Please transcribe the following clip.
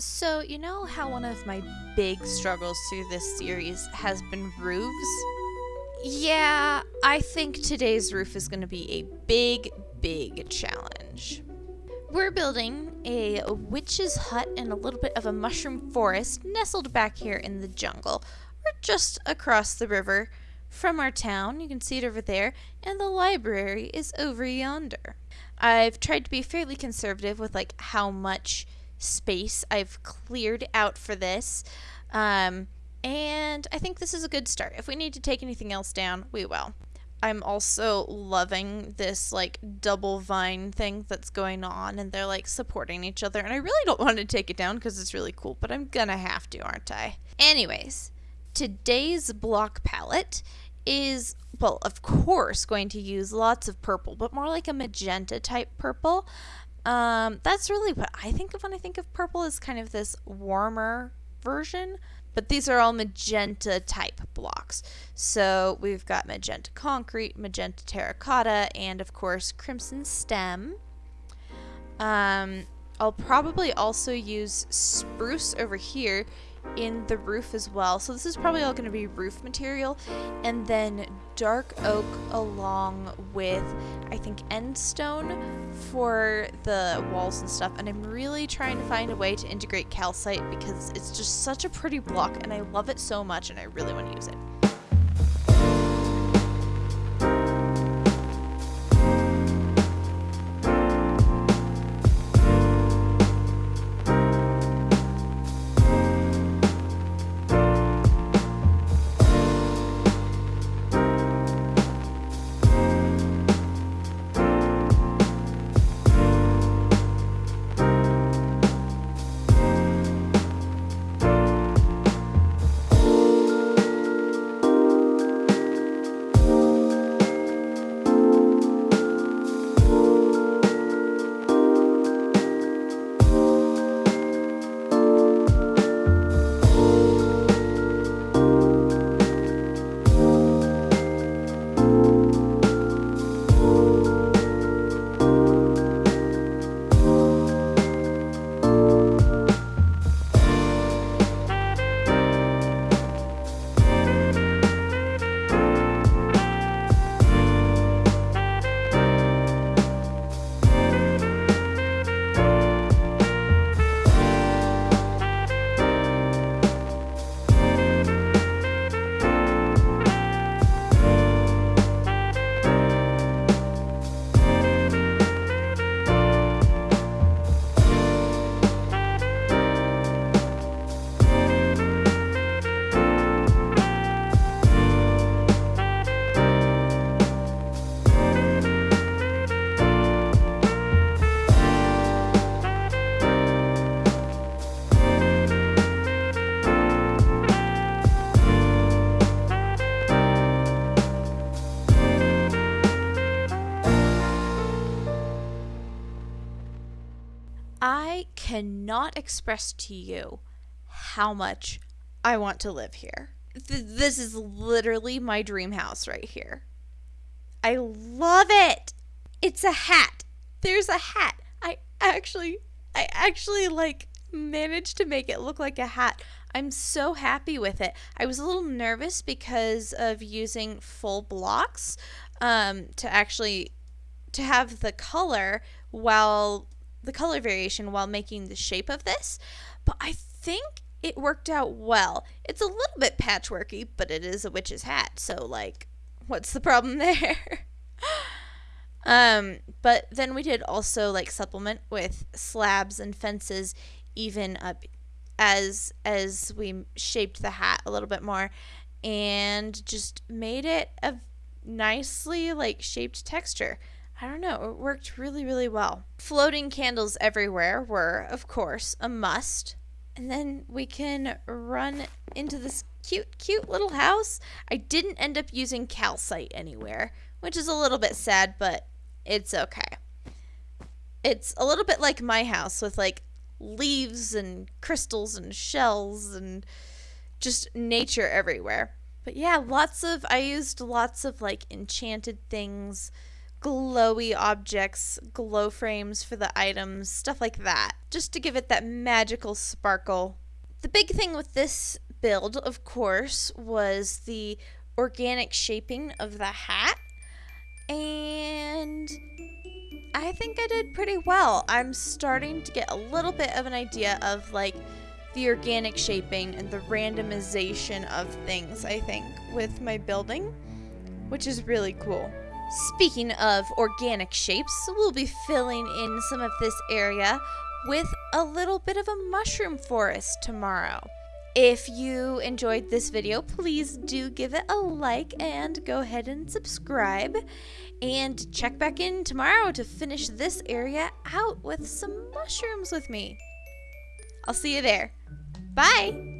So, you know how one of my big struggles through this series has been roofs? Yeah, I think today's roof is going to be a big, big challenge. We're building a witch's hut in a little bit of a mushroom forest nestled back here in the jungle. We're just across the river from our town. You can see it over there, and the library is over yonder. I've tried to be fairly conservative with like how much space I've cleared out for this. Um, and I think this is a good start. If we need to take anything else down, we will. I'm also loving this like double vine thing that's going on and they're like supporting each other and I really don't want to take it down because it's really cool, but I'm gonna have to, aren't I? Anyways, today's block palette is well, of course, going to use lots of purple, but more like a magenta type purple. Um, that's really what I think of when I think of purple is kind of this warmer version. But these are all magenta type blocks. So we've got magenta concrete, magenta terracotta, and of course crimson stem. Um, I'll probably also use spruce over here in the roof as well. So this is probably all going to be roof material. And then dark oak along with, I think, end stone for the walls and stuff. And I'm really trying to find a way to integrate calcite because it's just such a pretty block and I love it so much and I really want to use it. I cannot express to you how much I want to live here. Th- this is literally my dream house right here. I love it. It's a hat. There's a hat. I actually I actually like managed to make it look like a hat. I'm so happy with it. I was a little nervous because of using full blocks um, to actually to have the color while the color variation while making the shape of this, but I think it worked out well. It's a little bit patchworky, but it is a witch's hat, so like what's the problem there? um, but then we did also like supplement with slabs and fences even up as as we shaped the hat a little bit more and just made it a nicely like shaped texture. I don't know, it worked really, really well. Floating candles everywhere were, of course, a must. And then we can run into this cute, cute little house. I didn't end up using calcite anywhere, which is a little bit sad, but it's okay. It's a little bit like my house with like leaves and crystals and shells and just nature everywhere. But yeah, lots of, I used lots of like enchanted things glowy objects, glow frames for the items, stuff like that, just to give it that magical sparkle. The big thing with this build, of course, was the organic shaping of the hat. And I think I did pretty well. I'm starting to get a little bit of an idea of like the organic shaping and the randomization of things, I think, with my building, which is really cool. Speaking of organic shapes, we'll be filling in some of this area with a little bit of a mushroom forest tomorrow. If you enjoyed this video, please do give it a like and go ahead and subscribe. And check back in tomorrow to finish this area out with some mushrooms with me. I'll see you there. Bye!